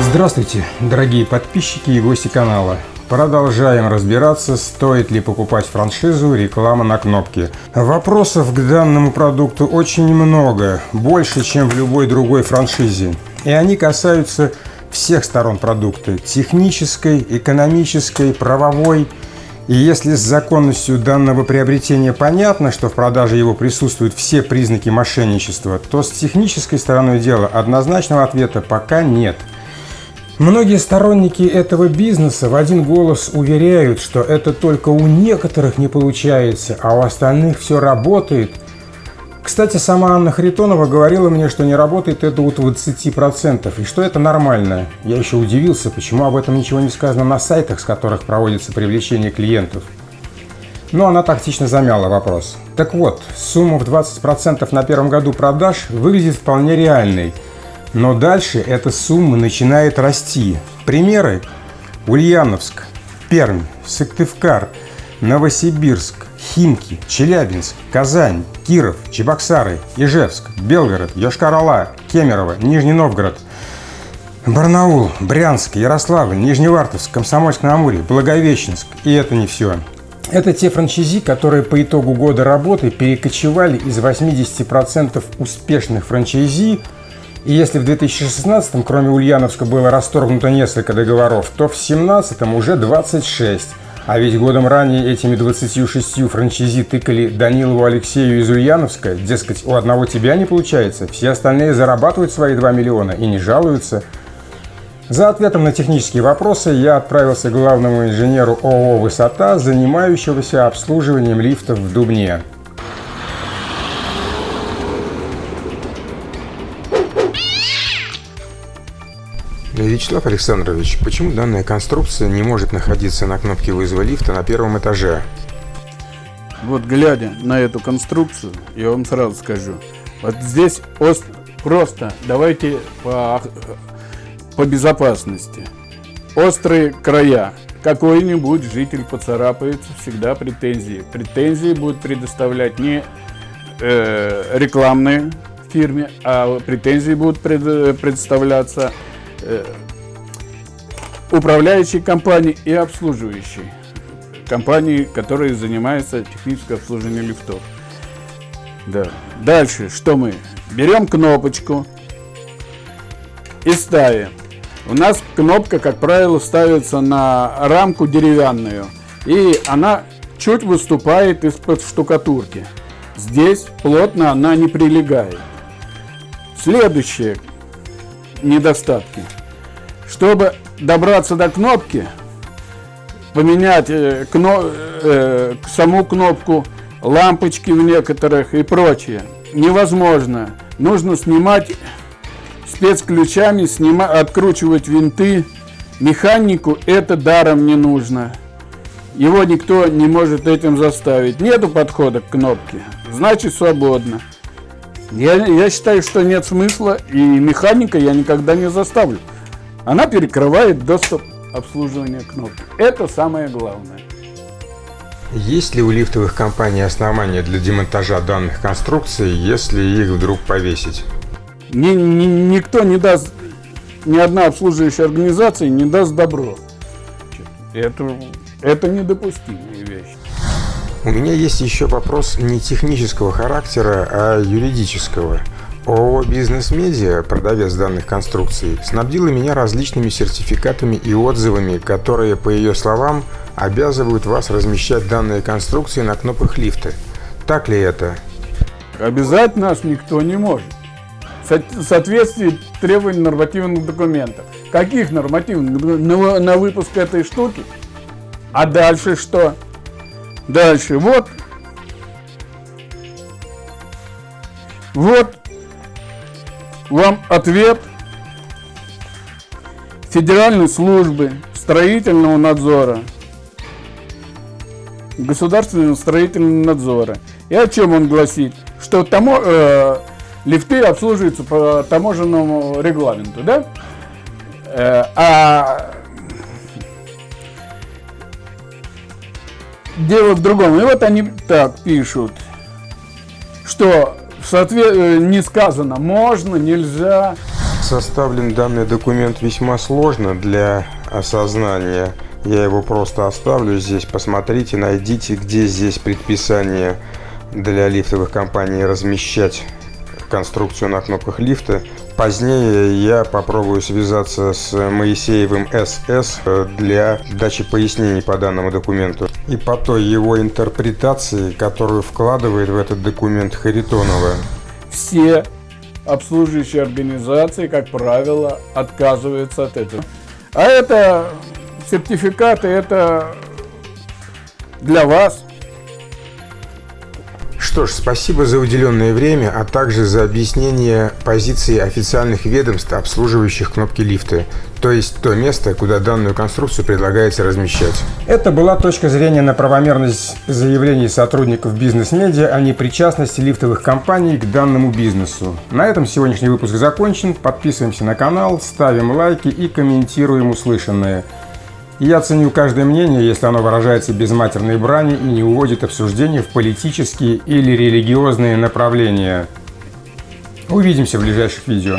Здравствуйте, дорогие подписчики и гости канала. Продолжаем разбираться, стоит ли покупать франшизу реклама на кнопке. Вопросов к данному продукту очень много, больше, чем в любой другой франшизе. И они касаются всех сторон продукта – технической, экономической, правовой. И если с законностью данного приобретения понятно, что в продаже его присутствуют все признаки мошенничества, то с технической стороной дела однозначного ответа пока нет – Многие сторонники этого бизнеса в один голос уверяют, что это только у некоторых не получается, а у остальных все работает. Кстати, сама Анна Харитонова говорила мне, что не работает это у 20%, и что это нормально. Я еще удивился, почему об этом ничего не сказано на сайтах, с которых проводится привлечение клиентов. Но она тактично замяла вопрос. Так вот, сумма в 20% на первом году продаж выглядит вполне реальной – но дальше эта сумма начинает расти. Примеры. Ульяновск, Пермь, Сыктывкар, Новосибирск, Химки, Челябинск, Казань, Киров, Чебоксары, Ижевск, Белгород, Йошкар-Ола, Кемерово, Нижний Новгород, Барнаул, Брянск, Ярославль, Нижневартовск, Комсомольск-на-Амуре, Благовещенск. И это не все. Это те франчайзи, которые по итогу года работы перекочевали из 80% успешных франчайзи и если в 2016 кроме Ульяновска было расторгнуто несколько договоров, то в 2017 уже 26. А ведь годом ранее этими 26 франчайзи тыкали Данилову Алексею из Ульяновска, дескать, у одного тебя не получается, все остальные зарабатывают свои 2 миллиона и не жалуются. За ответом на технические вопросы я отправился к главному инженеру ООО «Высота», занимающегося обслуживанием лифтов в Дубне. Вячеслав Александрович, почему данная конструкция не может находиться на кнопке вызова лифта на первом этаже? Вот глядя на эту конструкцию, я вам сразу скажу, вот здесь просто давайте по, по безопасности. Острые края. Какой-нибудь житель поцарапается, всегда претензии. Претензии будут предоставлять не э, рекламные фирме, а претензии будут пред, предоставляться Э, управляющей компании и обслуживающей компании, которые занимаются техническим обслуживанием лифтов. Да. Дальше, что мы? Берем кнопочку и ставим. У нас кнопка, как правило, ставится на рамку деревянную. И она чуть выступает из-под штукатурки. Здесь плотно она не прилегает. Следующее недостатки. Чтобы добраться до кнопки, поменять э, кно, э, саму кнопку, лампочки в некоторых и прочее, невозможно. Нужно снимать спецключами, снима, откручивать винты. Механику это даром не нужно. Его никто не может этим заставить. Нету подхода к кнопке, значит свободно. Я, я считаю, что нет смысла, и механика я никогда не заставлю. Она перекрывает доступ обслуживания кнопки. Это самое главное. Есть ли у лифтовых компаний основания для демонтажа данных конструкций, если их вдруг повесить? Ни, ни, никто не даст, ни одна обслуживающая организация не даст добро. Это, это недопустимая вещь. У меня есть еще вопрос не технического характера, а юридического. ООО «Бизнес Медиа», продавец данных конструкций, снабдила меня различными сертификатами и отзывами, которые, по ее словам, обязывают вас размещать данные конструкции на кнопках лифта. Так ли это? Обязать нас никто не может. В соответствии требований нормативных документов. Каких нормативных? На, на выпуск этой штуки? А дальше что? Дальше, вот. Вот вам ответ Федеральной службы строительного надзора. Государственного строительного надзора. И о чем он гласит? Что тамо, э, лифты обслуживаются по таможенному регламенту, да? Э, а дело в другом. И вот они так пишут, что в соответ... Э, не сказано можно, нельзя. Составлен данный документ весьма сложно для осознания. Я его просто оставлю здесь. Посмотрите, найдите, где здесь предписание для лифтовых компаний размещать конструкцию на кнопках лифта. Позднее я попробую связаться с Моисеевым СС для дачи пояснений по данному документу. И по той его интерпретации, которую вкладывает в этот документ Харитонова. Все обслуживающие организации, как правило, отказываются от этого. А это сертификаты, это для вас, что ж, спасибо за уделенное время, а также за объяснение позиции официальных ведомств, обслуживающих кнопки лифта, то есть то место, куда данную конструкцию предлагается размещать. Это была точка зрения на правомерность заявлений сотрудников бизнес-медиа о непричастности лифтовых компаний к данному бизнесу. На этом сегодняшний выпуск закончен. Подписываемся на канал, ставим лайки и комментируем услышанное. Я ценю каждое мнение, если оно выражается без матерной брани и не уводит обсуждение в политические или религиозные направления. Увидимся в ближайших видео.